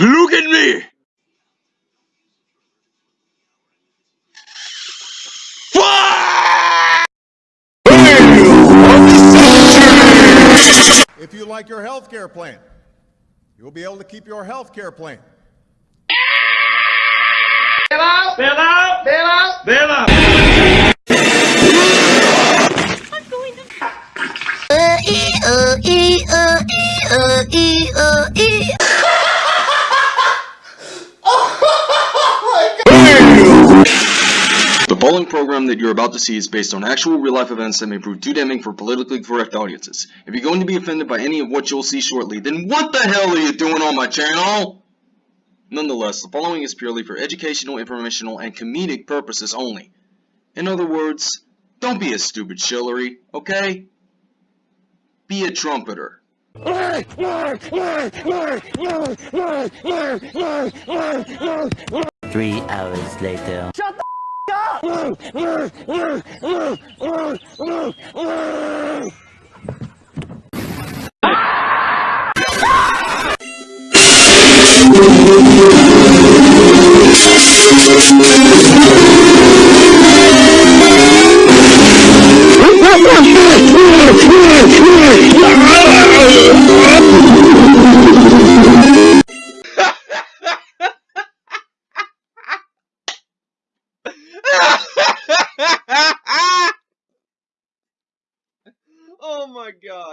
Look at me! If you like your health care plan, you'll be able to keep your health care plan. Bail out! Bail out! Bail out! Bail out! The following program that you're about to see is based on actual real-life events that may prove too damning for politically correct audiences. If you're going to be offended by any of what you'll see shortly, then what the hell are you doing on my channel? Nonetheless, the following is purely for educational, informational, and comedic purposes only. In other words, don't be a stupid shillery, okay? Be a trumpeter. Three hours later. Shut oh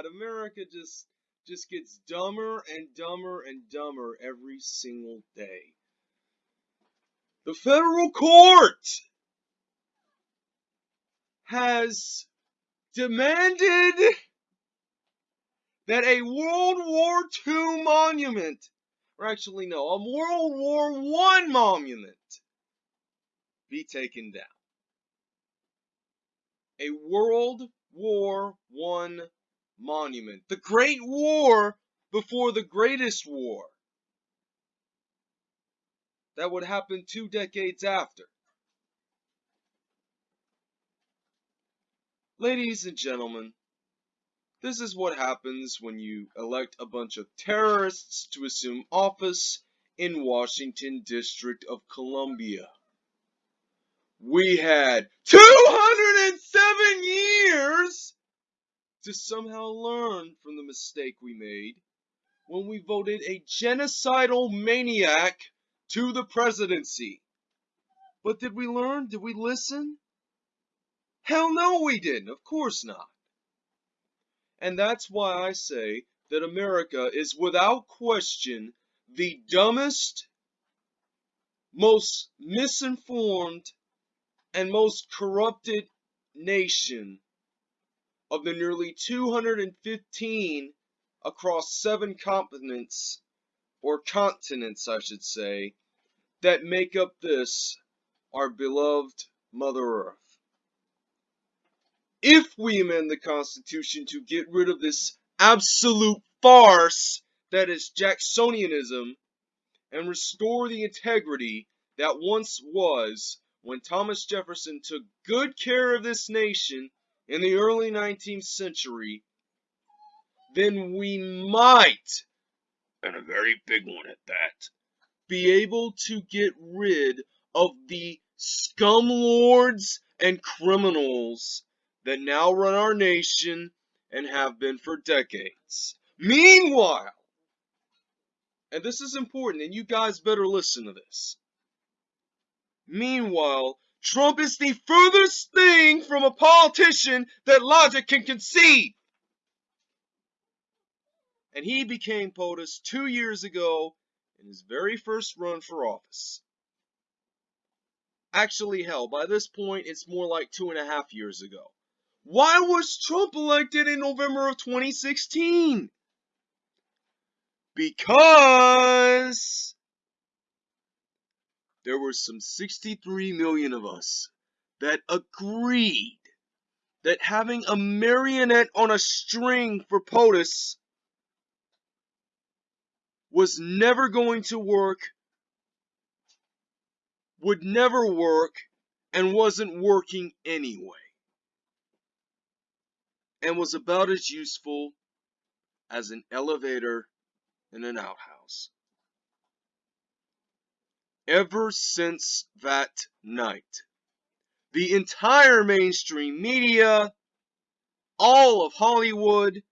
America just just gets dumber and dumber and dumber every single day. The federal court has demanded that a World War II monument, or actually no, a World War I monument be taken down. A World War I monument. The Great War before the greatest war. That would happen two decades after. Ladies and gentlemen, this is what happens when you elect a bunch of terrorists to assume office in Washington District of Columbia. We had 207 years to somehow learn from the mistake we made when we voted a genocidal maniac to the presidency. But did we learn? Did we listen? Hell no, we didn't. Of course not. And that's why I say that America is without question the dumbest, most misinformed, and most corrupted nation of the nearly 215 across seven continents, or continents, I should say, that make up this, our beloved Mother Earth. If we amend the Constitution to get rid of this absolute farce that is Jacksonianism and restore the integrity that once was when Thomas Jefferson took good care of this nation in the early 19th century, then we might, and a very big one at that, be able to get rid of the scum lords and criminals that now run our nation and have been for decades. Meanwhile, and this is important, and you guys better listen to this. Meanwhile, Trump is the furthest thing from a politician that logic can conceive. And he became POTUS two years ago in his very first run for office. Actually, hell, by this point, it's more like two and a half years ago. Why was Trump elected in November of 2016? Because there were some 63 million of us that agreed that having a marionette on a string for POTUS was never going to work, would never work, and wasn't working anyway. And was about as useful as an elevator in an outhouse. Ever since that night. The entire mainstream media, all of Hollywood,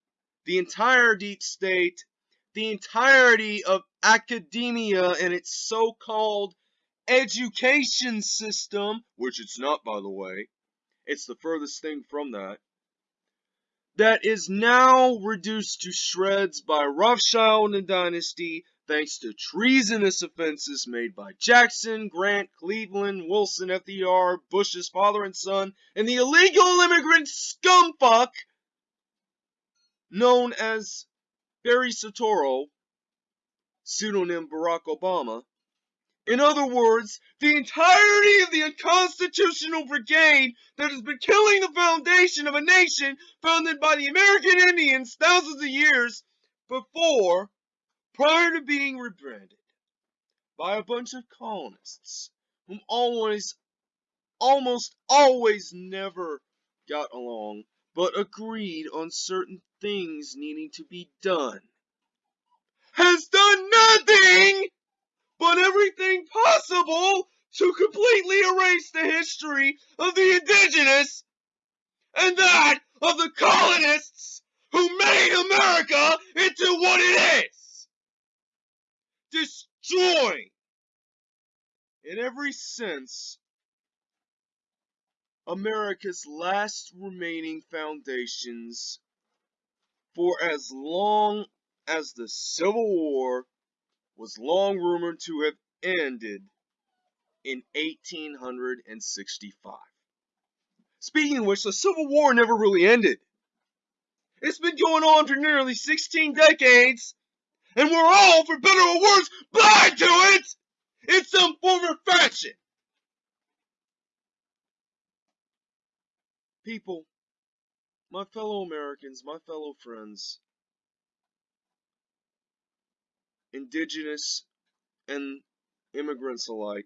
the entire deep state, the entirety of academia and its so-called education system, which it's not by the way, it's the furthest thing from that, that is now reduced to shreds by Rothschild and Dynasty thanks to treasonous offenses made by Jackson, Grant, Cleveland, Wilson, FDR, Bush's father and son, and the illegal immigrant scumfuck known as Barry Soetoro, pseudonym Barack Obama. In other words, the entirety of the unconstitutional brigade that has been killing the foundation of a nation founded by the American Indians thousands of years before, prior to being rebranded by a bunch of colonists whom always, almost always never got along, but agreed on certain things needing to be done, has done nothing but everything possible to completely erase the history of the indigenous and that of the colonists who made America into what it is. Destroying, in every sense, America's last remaining foundations for as long as the Civil War was long rumored to have ended in 1865. Speaking of which, the Civil War never really ended. It's been going on for nearly 16 decades, and we're all, for better or worse, blind to it in some form or fashion. People, my fellow Americans, my fellow friends, indigenous and immigrants alike,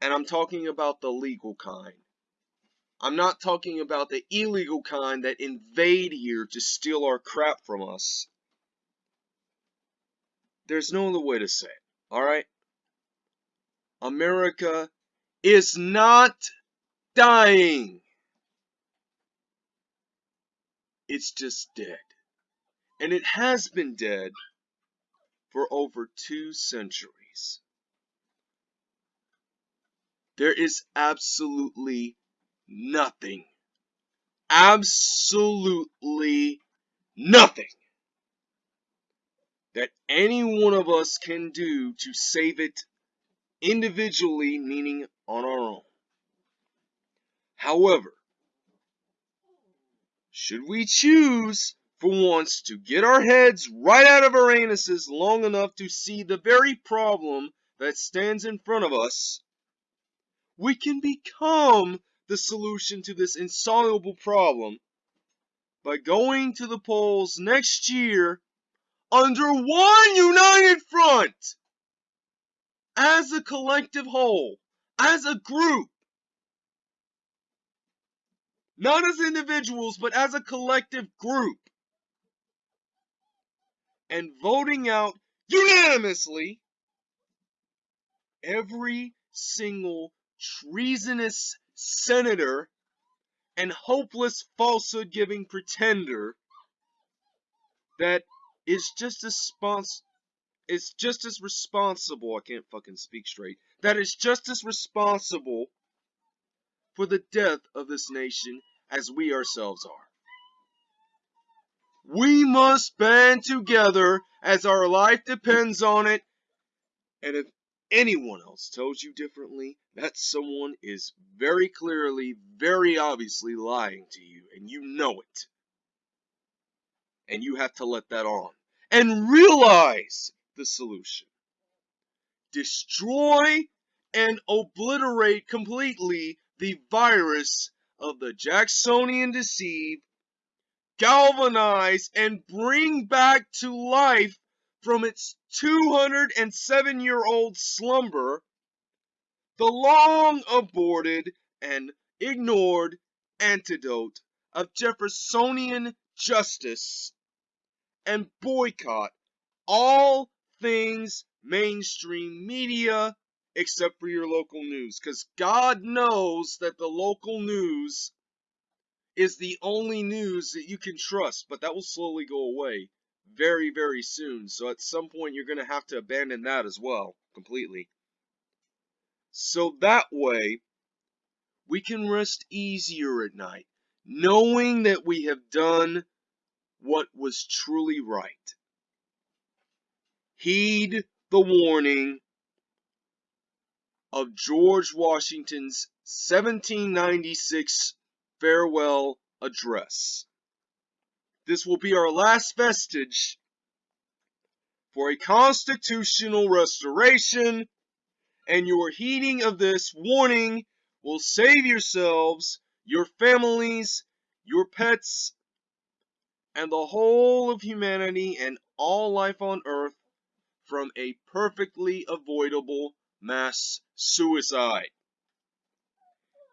and I'm talking about the legal kind. I'm not talking about the illegal kind that invade here to steal our crap from us. There's no other way to say it, alright? America is not dying. It's just dead. And it has been dead for over two centuries. There is absolutely nothing, absolutely nothing that any one of us can do to save it individually, meaning on our own. However, should we choose for once to get our heads right out of our anuses long enough to see the very problem that stands in front of us, we can become the solution to this insoluble problem by going to the polls next year under one united front. As a collective whole, as a group, not as individuals, but as a collective group, and voting out unanimously every single treasonous senator and hopeless falsehood giving pretender that is just as spons is just as responsible I can't fucking speak straight that is just as responsible for the death of this nation as we ourselves are. We must band together as our life depends on it, and if anyone else tells you differently, that someone is very clearly, very obviously lying to you, and you know it. And you have to let that on. And realize the solution. Destroy and obliterate completely the virus of the Jacksonian deceive, galvanize, and bring back to life from its 207 year old slumber the long aborted and ignored antidote of Jeffersonian justice and boycott all things mainstream media except for your local news. Because God knows that the local news is the only news that you can trust, but that will slowly go away very, very soon. So at some point, you're going to have to abandon that as well, completely. So that way, we can rest easier at night, knowing that we have done what was truly right. Heed the warning of George Washington's 1796 farewell address. This will be our last vestige for a constitutional restoration, and your heeding of this warning will save yourselves, your families, your pets, and the whole of humanity and all life on earth from a perfectly avoidable mass suicide.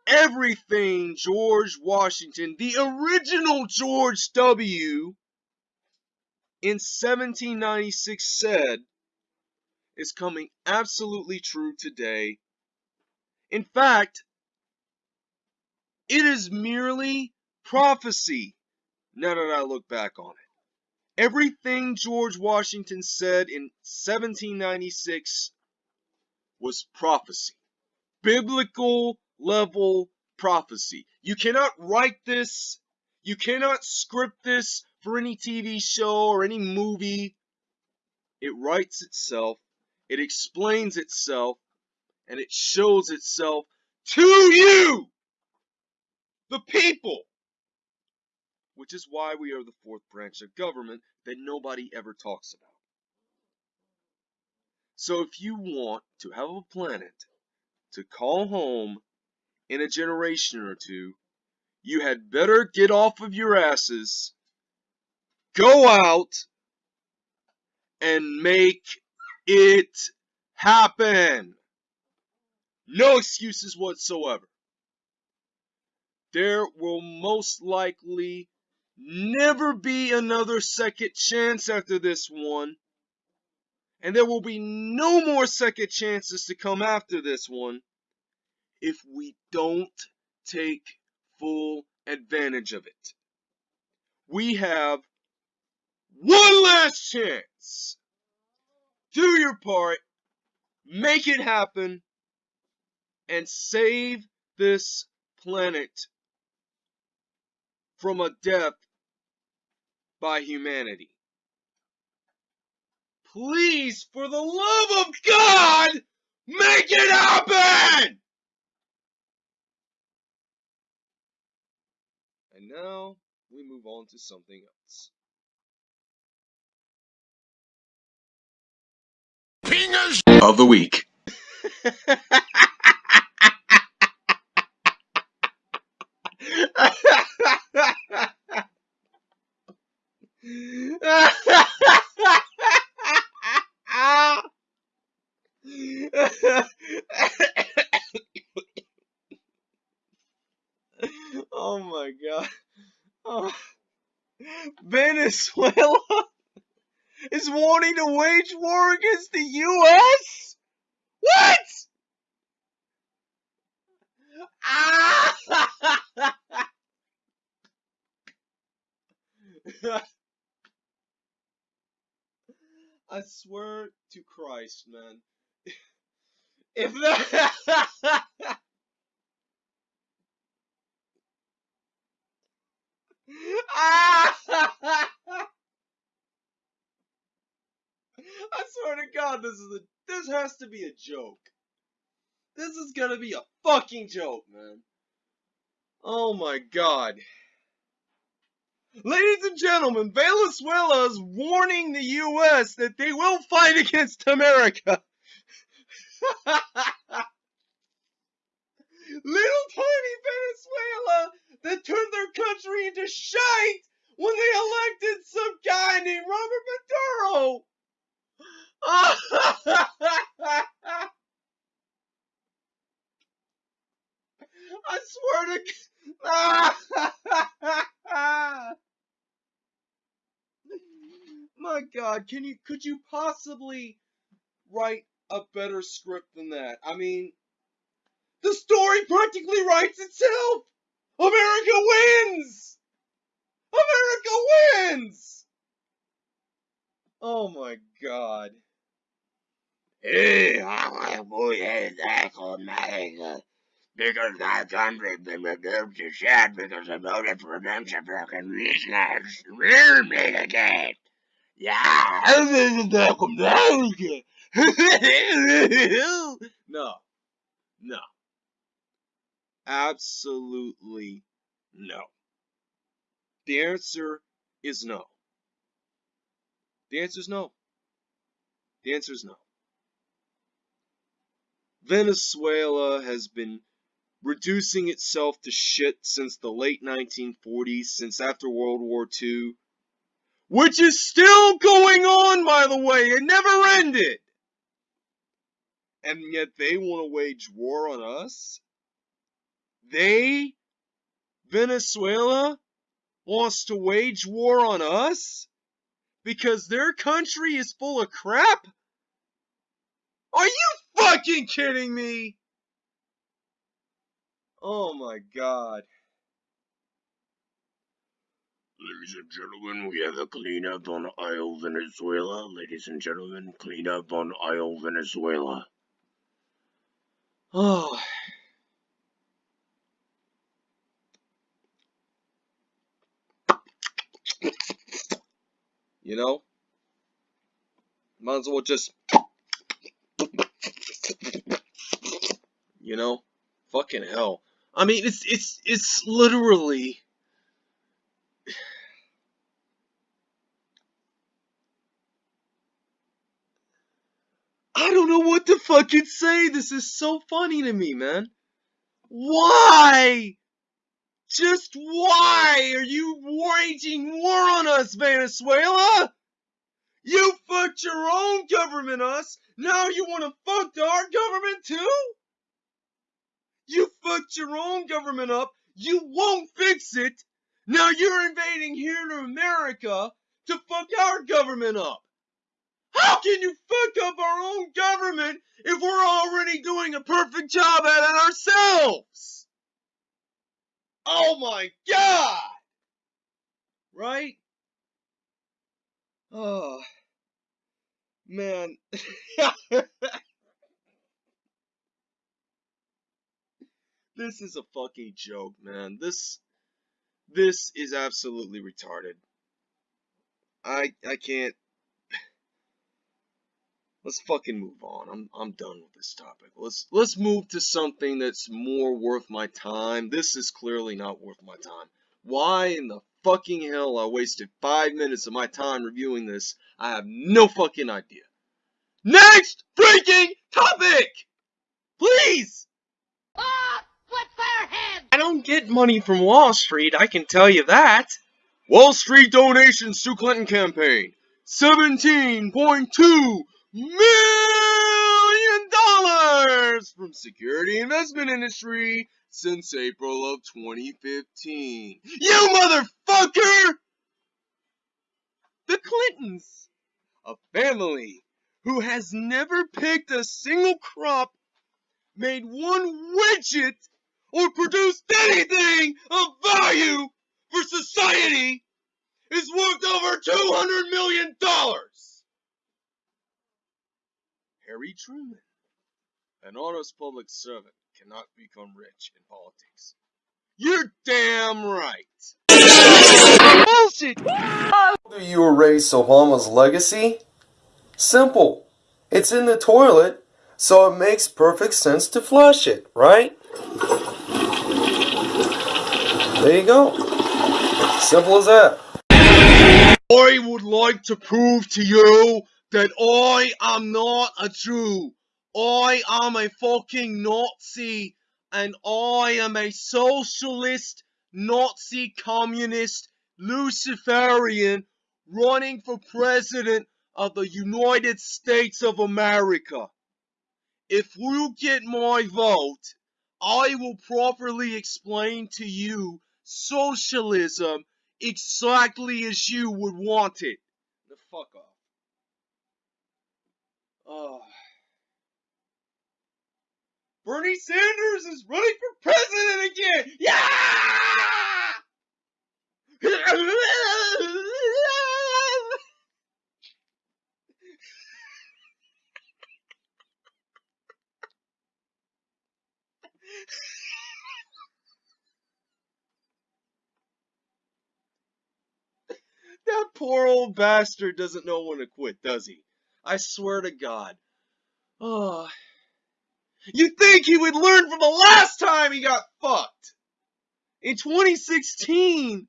Everything George Washington, the original George W., in 1796 said is coming absolutely true today. In fact, it is merely prophecy now that I look back on it. Everything George Washington said in 1796 was prophecy. Biblical level prophecy. You cannot write this, you cannot script this for any TV show or any movie. It writes itself, it explains itself, and it shows itself to you, the people. Which is why we are the fourth branch of government that nobody ever talks about. So if you want to have a planet to call home in a generation or two, you had better get off of your asses, go out, and make it happen. No excuses whatsoever. There will most likely never be another second chance after this one. And there will be no more second chances to come after this one if we don't take full advantage of it. We have one last chance. Do your part, make it happen, and save this planet from a death by humanity. Please, for the love of God, make it happen! And now we move on to something else. Penis Of the week. oh my god. Oh. Venezuela is wanting to wage war against the US? What? Ah! I swear to Christ, man. If that! I swear to God, this is a this has to be a joke. This is gonna be a fucking joke, man. Oh my God. Ladies and gentlemen, Venezuela is warning the U.S. that they will fight against America. Little tiny Venezuela that turned their country into shite when they elected some guy named Robert Maduro. I swear to My God, can you could you possibly write a better script than that? I mean, the story practically writes itself. America wins. America wins. Oh my God. Hey, boy, hey, that's America. Because that country been reduced to shit because I voted for them to fucking listeners. Rear me again. Yeah, this is the America. no. No. Absolutely no. The answer is no. The answer is no. The answer is no. Venezuela has been reducing itself to shit since the late 1940s, since after World War II, which is still going on, by the way. It never ended. And yet they want to wage war on us? They, Venezuela, wants to wage war on us? Because their country is full of crap? Are you fucking kidding me? Oh my god. Ladies and gentlemen, we have a cleanup on Aisle Venezuela. Ladies and gentlemen, cleanup on Aisle Venezuela. Oh. You know? Might as well just. You know? Fucking hell. I mean, it's it's it's literally. I don't know what to fucking say. This is so funny to me, man. Why? Just why are you waging war on us, Venezuela? You fucked your own government us. Now you want to fuck our government too? Fucked your own government up. You won't fix it. Now you're invading here to America to fuck our government up. How can you fuck up our own government if we're already doing a perfect job at it ourselves? Oh my god! Right? Oh. Man. this is a fucking joke, man. This this is absolutely retarded. I I can't let's fucking move on. I'm I'm done with this topic. Let's let's move to something that's more worth my time. This is clearly not worth my time. Why in the fucking hell I wasted five minutes of my time reviewing this, I have no fucking idea. Next freaking topic! Please! Ah, flip their head! I don't get money from Wall Street, I can tell you that. Wall Street donations to Clinton campaign. $17.2 million from security investment industry since April of 2015. You motherfucker! The Clintons, a family who has never picked a single crop, made one widget, or produced anything of value for society, is worth over $200 million. Harry Truman, an honest public servant, cannot become rich in politics. You're damn right. Bullshit! Do you erase Obama's legacy? Simple. It's in the toilet, so it makes perfect sense to flush it, right? There you go. Simple as that. I would like to prove to you that I am not a Jew. I am a fucking Nazi and I am a socialist, Nazi, communist, Luciferian running for president of the United States of America. If you get my vote, I will properly explain to you socialism exactly as you would want it. The fuck off. Oh. Bernie Sanders is running for president again! Yeah! that poor old bastard doesn't know when to quit, does he? I swear to God. Oh. You think he would learn from the last time he got fucked? In 2016.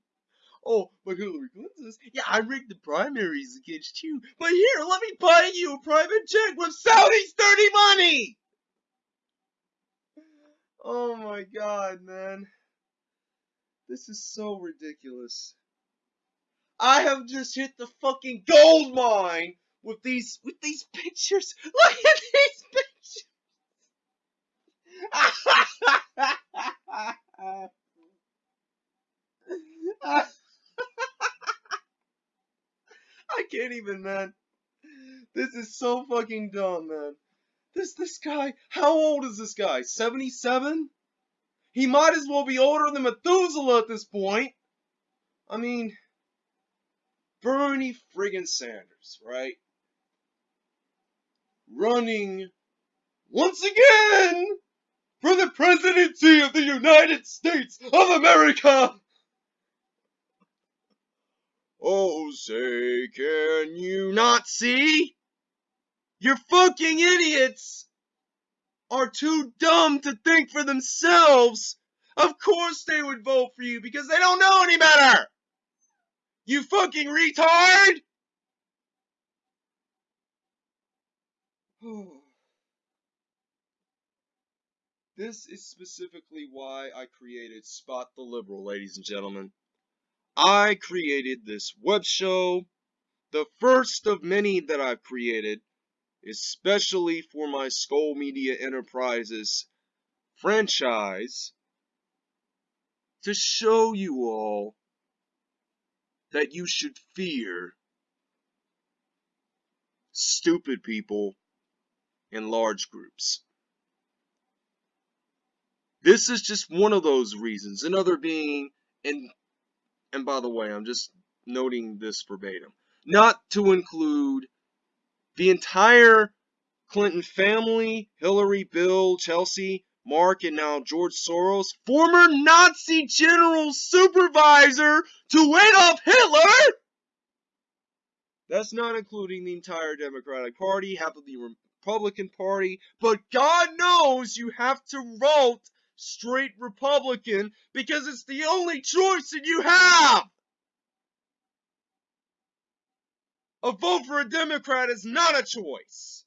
Oh, but Hillary Clinton yeah, I rigged the primaries against you. But here, let me buy you a private jet with Saudi's dirty money! Oh my god, man. This is so ridiculous. I have just hit the fucking gold mine with these with these pictures. Look at these pictures. I can't even, man. This is so fucking dumb, man. This this guy, how old is this guy? 77? He might as well be older than Methuselah at this point. I mean, Bernie friggin' Sanders, right? Running once again for the presidency of the United States of America. Oh, say, can you not see? Your fucking idiots are too dumb to think for themselves. Of course they would vote for you because they don't know any better. You fucking retard! this is specifically why I created Spot the Liberal, ladies and gentlemen. I created this web show, the first of many that I've created, especially for my Skull Media Enterprises franchise, to show you all that you should fear stupid people in large groups. This is just one of those reasons. Another being, and and by the way, I'm just noting this verbatim, not to include the entire Clinton family, Hillary, Bill, Chelsea, Mark, and now George Soros, former Nazi general supervisor to Adolf Hitler. That's not including the entire Democratic Party, half of the Republican Party, but God knows you have to vote straight Republican because it's the only choice that you have. A vote for a Democrat is not a choice.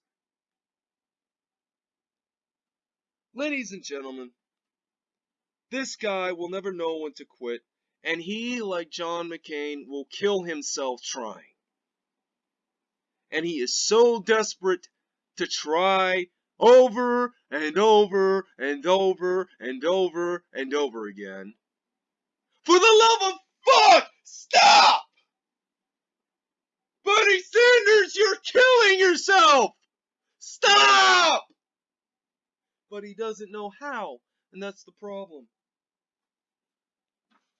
Ladies and gentlemen, this guy will never know when to quit, and he, like John McCain, will kill himself trying. And he is so desperate to try over and over and over and over and over again. For the love of fuck, stop! Bernie Sanders, you're killing yourself! Stop! But he doesn't know how, and that's the problem.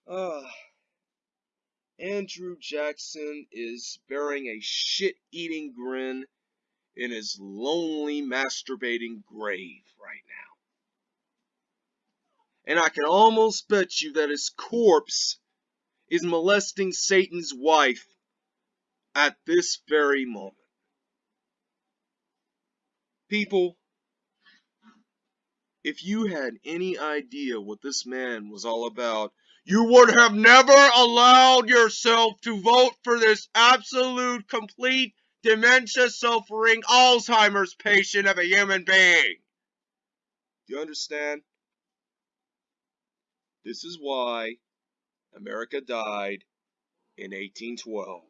Uh, Andrew Jackson is bearing a shit-eating grin in his lonely masturbating grave right now. And I can almost bet you that his corpse is molesting Satan's wife at this very moment. People, if you had any idea what this man was all about, you would have never allowed yourself to vote for this absolute, complete, dementia suffering Alzheimer's patient of a human being. Do you understand? This is why America died in 1812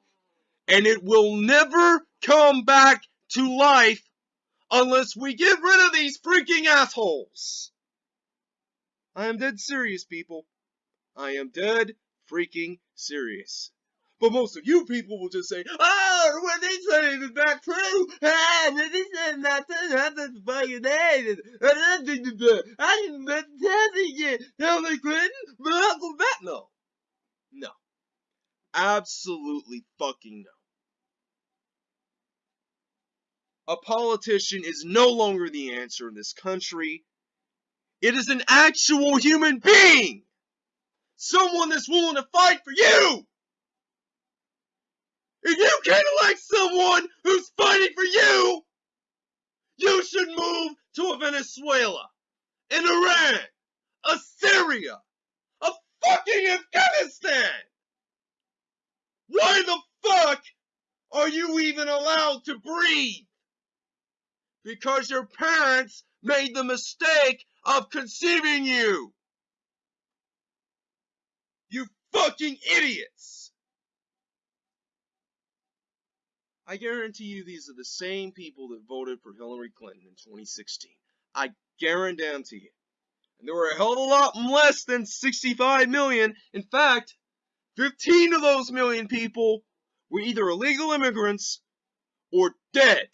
and it will never come back to life unless we get rid of these freaking assholes. I am dead serious, people. I am dead freaking serious. But most of you people will just say, "Oh, what they say is not true. Ah, they say is not true. That's fucking it. I didn't let it. Hillary Clinton, Obama." No, no, absolutely fucking no. A politician is no longer the answer in this country. It is an actual human being. Someone that's willing to fight for you. If you can't elect someone who's fighting for you, you should move to a Venezuela, an Iran, a Syria, a fucking Afghanistan. Why the fuck are you even allowed to breathe? Because your parents made the mistake of conceiving you. You fucking idiots! I guarantee you these are the same people that voted for Hillary Clinton in 2016. I guarantee you. And there were a hell of a lot less than 65 million. In fact, 15 of those million people were either illegal immigrants or dead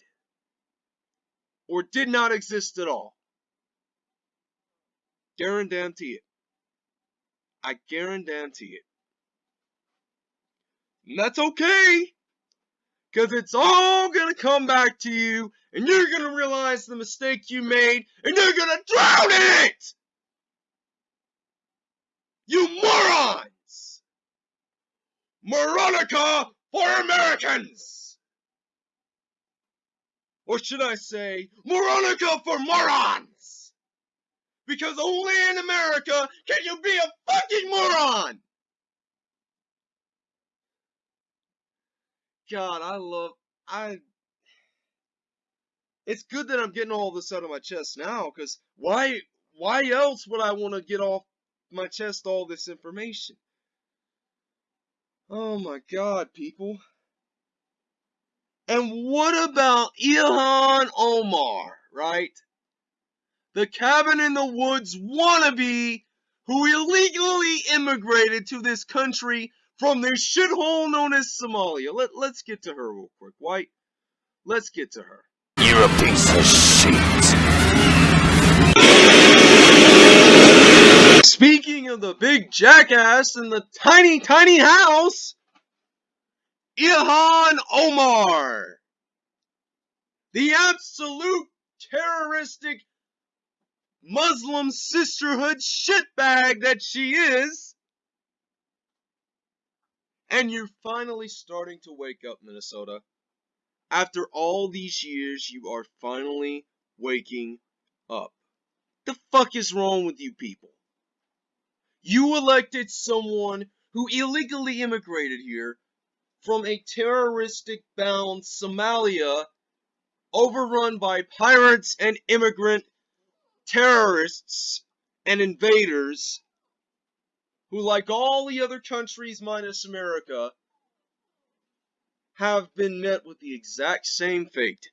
or did not exist at all. Guarantee it. I guarantee it. And that's okay. Because it's all going to come back to you, and you're going to realize the mistake you made, and you're going to drown in it! You morons! Moronica for Americans! Or should I say, Moronica for morons! Because only in America can you be a fucking moron! God, I love, I, it's good that I'm getting all this out of my chest now, because why, why else would I want to get off my chest all this information? Oh my god, people. And what about Ilhan Omar, right? The cabin in the woods wannabe who illegally immigrated to this country from this shithole known as Somalia. Let, let's get to her real quick, White. Let's get to her. You're a piece of shit. Speaking of the big jackass in the tiny, tiny house, Ilhan Omar. The absolute terroristic Muslim sisterhood shitbag that she is. And you're finally starting to wake up, Minnesota. After all these years, you are finally waking up. The fuck is wrong with you people? You elected someone who illegally immigrated here from a terroristic bound Somalia overrun by pirates and immigrant terrorists and invaders who, like all the other countries minus America, have been met with the exact same fate.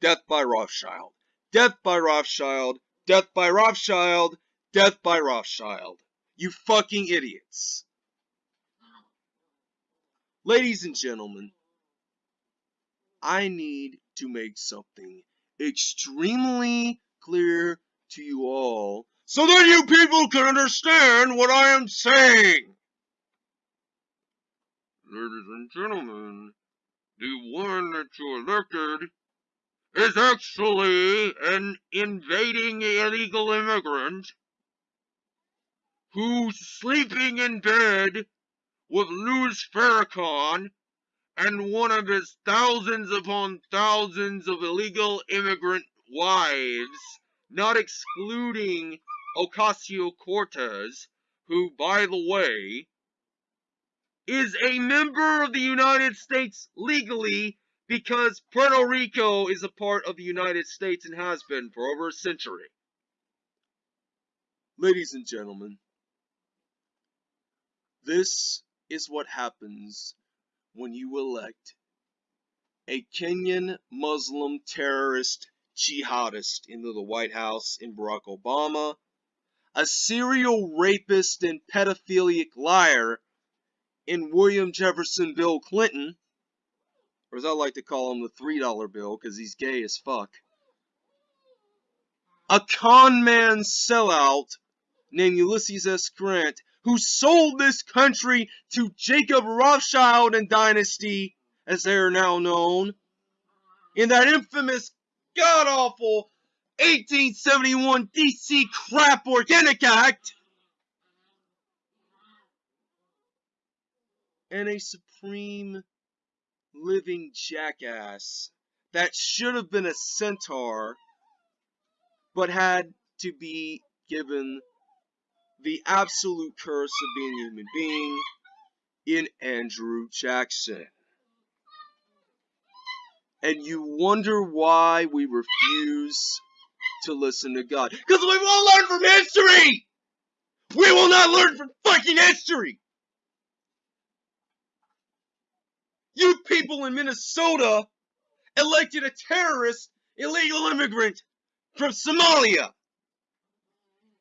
Death by Rothschild. Death by Rothschild. Death by Rothschild. Death by Rothschild. You fucking idiots. Ladies and gentlemen, I need to make something extremely clear to you all so that you people can understand what I am saying. Ladies and gentlemen, the one that you elected is actually an invading illegal immigrant who's sleeping in bed with Louis Farrakhan and one of his thousands upon thousands of illegal immigrant wives, not excluding Ocasio-Cortez, who, by the way, is a member of the United States legally because Puerto Rico is a part of the United States and has been for over a century. Ladies and gentlemen, this is what happens when you elect a Kenyan Muslim terrorist jihadist into the White House in Barack Obama, a serial rapist and pedophilic liar in William Jefferson Bill Clinton, or as I like to call him, the $3 bill, because he's gay as fuck, a con man sellout named Ulysses S. Grant, who sold this country to Jacob Rothschild and Dynasty, as they are now known, in that infamous, god awful 1871 DC Crap Organic Act, and a supreme living jackass that should have been a centaur but had to be given the absolute curse of being a human being in Andrew Jackson. And you wonder why we refuse to listen to God. Because we won't learn from history! We will not learn from fucking history! You people in Minnesota elected a terrorist, illegal immigrant from Somalia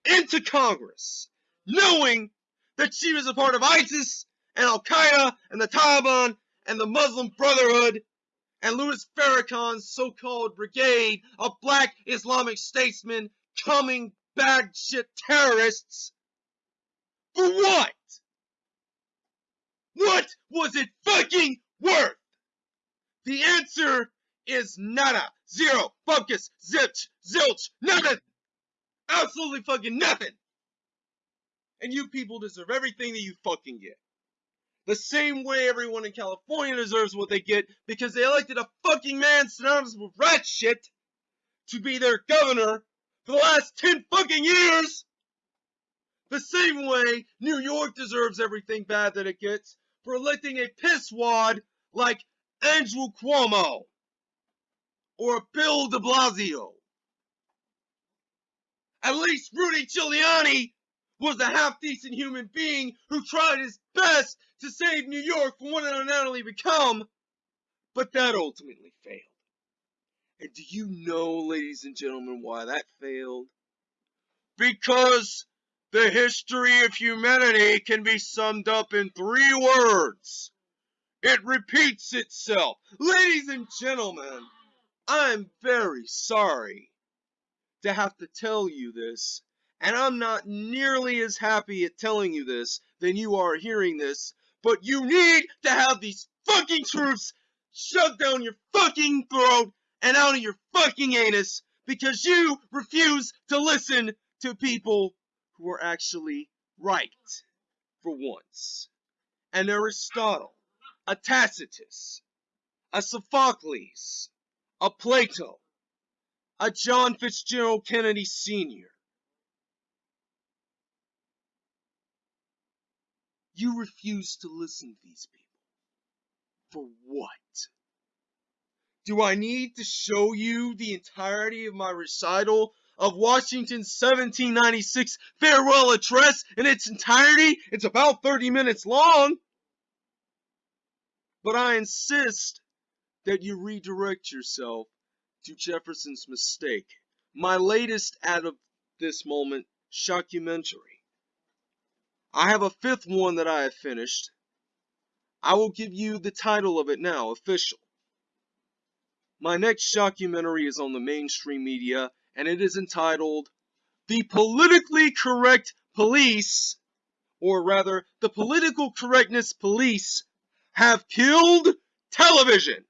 into Congress, knowing that she was a part of ISIS and Al Qaeda and the Taliban and the Muslim Brotherhood and Louis Farrakhan's so called brigade of black Islamic statesmen coming bad shit terrorists. For what? What was it fucking worth? The answer is nada, zero, focus, zilch, zilch, nothing. Absolutely fucking nothing. And you people deserve everything that you fucking get. The same way everyone in California deserves what they get because they elected a fucking man synonymous with rat shit to be their governor for the last 10 fucking years. The same way New York deserves everything bad that it gets for electing a pisswad like Andrew Cuomo or Bill de Blasio. At least Rudy Giuliani was a half decent human being who tried his best to save New York from what it undoubtedly become, but that ultimately failed. And do you know, ladies and gentlemen, why that failed? Because the history of humanity can be summed up in three words. It repeats itself. Ladies and gentlemen, I'm very sorry to have to tell you this, and I'm not nearly as happy at telling you this than you are hearing this, but you need to have these fucking truths shoved down your fucking throat and out of your fucking anus because you refuse to listen to people who are actually right for once. An Aristotle, a Tacitus, a Sophocles, a Plato, a John Fitzgerald Kennedy Sr. You refuse to listen to these people. For what? Do I need to show you the entirety of my recital of Washington's 1796 farewell address in its entirety? It's about 30 minutes long. But I insist that you redirect yourself to Jefferson's Mistake, my latest out of this moment shockumentary. I have a fifth one that I have finished. I will give you the title of it now, official. My next shockumentary is on the mainstream media, and it is entitled The Politically Correct Police, or rather, the Political Correctness Police have killed television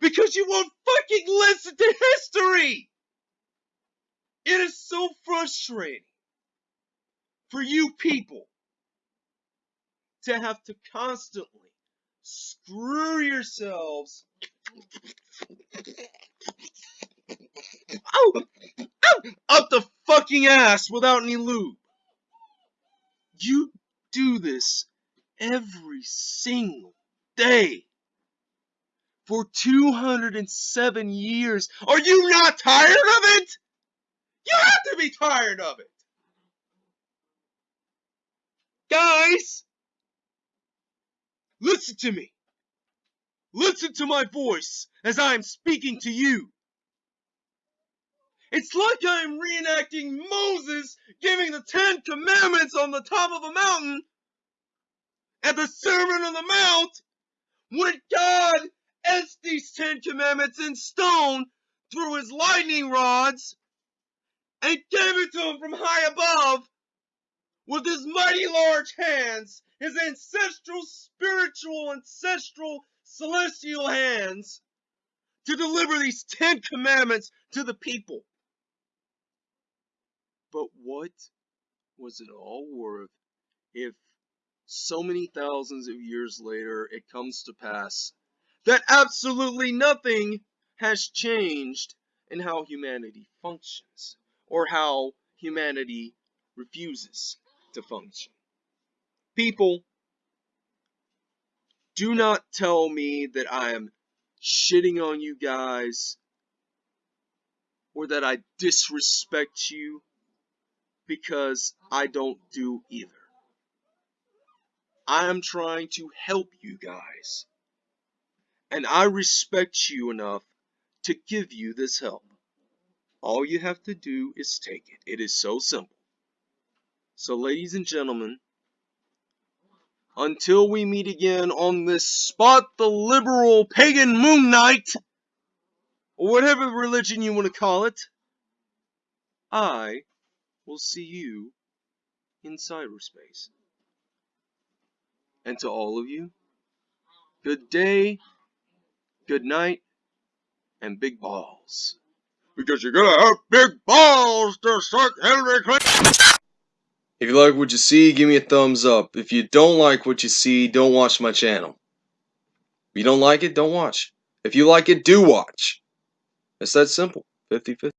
because you won't fucking listen to history. It is so frustrating for you people to have to constantly screw yourselves oh, oh, up the fucking ass without any lube. You do this every single day for 207 years. Are you not tired of it? You have to be tired of it. Guys, listen to me. Listen to my voice as I am speaking to you. It's like I am reenacting Moses giving the Ten Commandments on the top of a mountain at the Sermon on the Mount when God etched these Ten Commandments in stone through his lightning rods and gave it to him from high above with his mighty large hands, his ancestral, spiritual, ancestral, celestial hands to deliver these Ten Commandments to the people. But what was it all worth if so many thousands of years later it comes to pass that absolutely nothing has changed in how humanity functions or how humanity refuses to function? People, do not tell me that I am shitting on you guys or that I disrespect you because I don't do either. I am trying to help you guys. And I respect you enough to give you this help. All you have to do is take it. It is so simple. So, ladies and gentlemen, until we meet again on this spot the liberal pagan moon night, or whatever religion you want to call it, I will see you in cyberspace. And to all of you, good day, good night, and big balls. Because you're gonna have big balls to suck Hillary Clinton. If you like what you see, give me a thumbs up. If you don't like what you see, don't watch my channel. If you don't like it, don't watch. If you like it, do watch. It's that simple. 50 50.